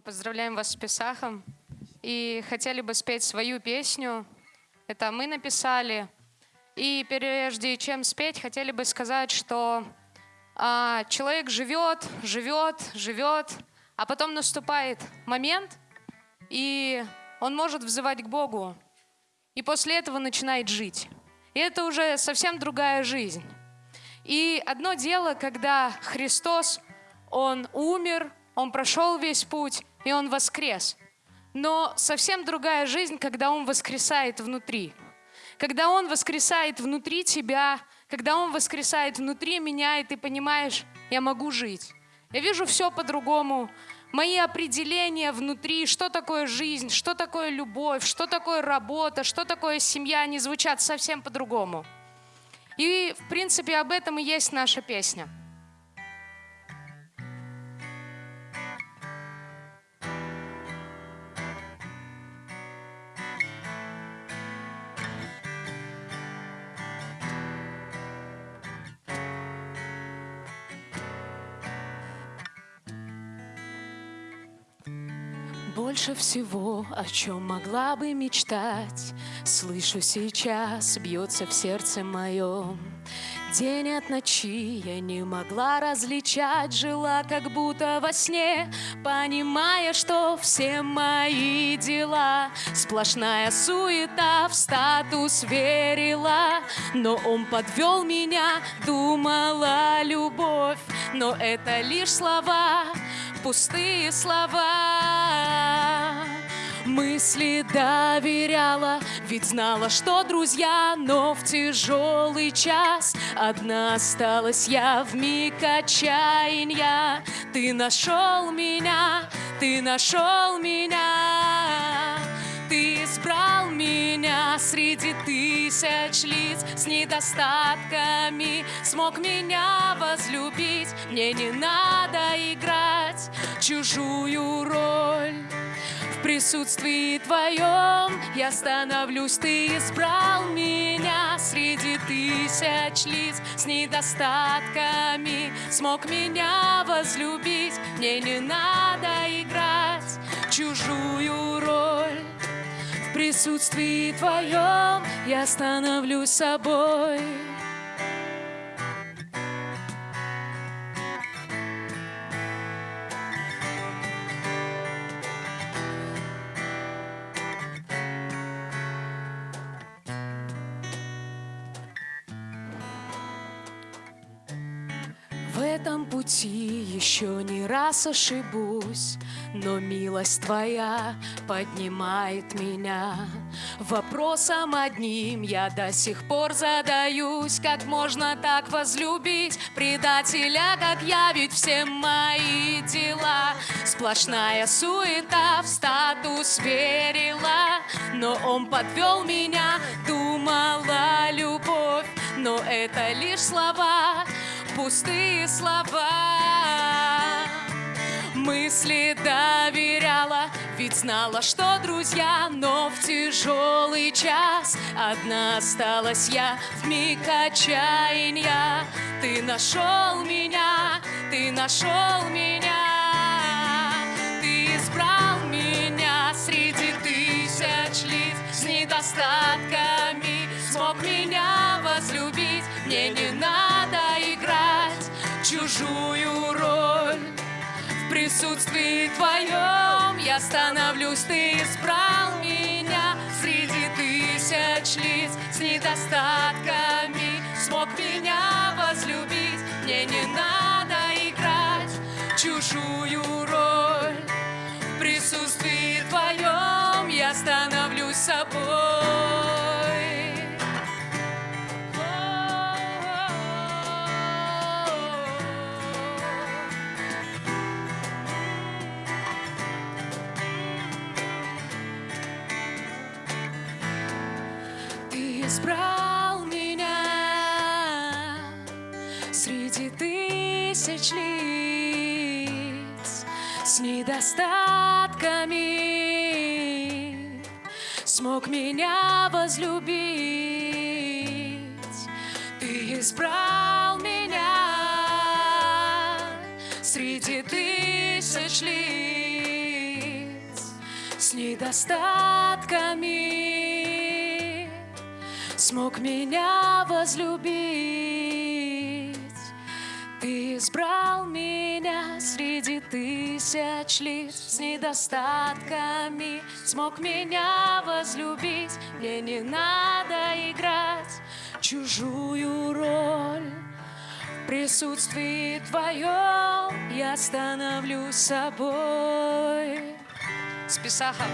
Мы поздравляем вас с Песахом и хотели бы спеть свою песню. Это мы написали. И прежде чем спеть, хотели бы сказать, что а, человек живет, живет, живет, а потом наступает момент, и он может взывать к Богу, и после этого начинает жить. И это уже совсем другая жизнь. И одно дело, когда Христос, Он умер, Он прошел весь путь, и Он воскрес. Но совсем другая жизнь, когда Он воскресает внутри. Когда Он воскресает внутри тебя, когда Он воскресает внутри меня, и ты понимаешь, я могу жить. Я вижу все по-другому. Мои определения внутри, что такое жизнь, что такое любовь, что такое работа, что такое семья, они звучат совсем по-другому. И, в принципе, об этом и есть наша песня. Больше всего, о чем могла бы мечтать, Слышу сейчас, бьется в сердце моем. День от ночи я не могла различать, Жила как будто во сне, Понимая, что все мои дела Сплошная суета в статус верила, Но он подвел меня, думала любовь, Но это лишь слова, пустые слова. Мысли доверяла, ведь знала, что друзья, но в тяжелый час одна осталась я в миг отчаяния. Ты нашел меня, ты нашел меня, ты избрал меня среди тысяч лиц с недостатками, смог меня возлюбить. Мне не надо играть чужую роль присутствии Твоем я становлюсь, Ты избрал меня среди тысяч лиц с недостатками, смог меня возлюбить, мне не надо играть чужую роль. В присутствии Твоем я становлюсь собой. Этом пути еще не раз ошибусь, но милость Твоя поднимает меня. Вопросом одним я до сих пор задаюсь, как можно так возлюбить предателя, как я, ведь все мои дела сплошная суета в статус верила, но он подвел меня, думала любовь, но это лишь слова пустые слова. Мысли доверяла, ведь знала, что друзья, но в тяжелый час одна осталась я в миг отчаяния. Ты нашел меня, ты нашел меня, ты избрал меня среди тысяч лиц с недостатками, смог меня возлюбить, мне не чужую роль. В присутствии Твоем я становлюсь, Ты избрал меня среди тысяч лиц с недостатками. Избрал меня среди тысяч лиц с недостатками, смог меня возлюбить. Ты избрал меня среди тысяч лиц с недостатками Смог меня возлюбить Ты избрал меня среди тысяч лиц С недостатками Смог меня возлюбить Мне не надо играть чужую роль В присутствии Твоем я становлюсь собой. С Писахом.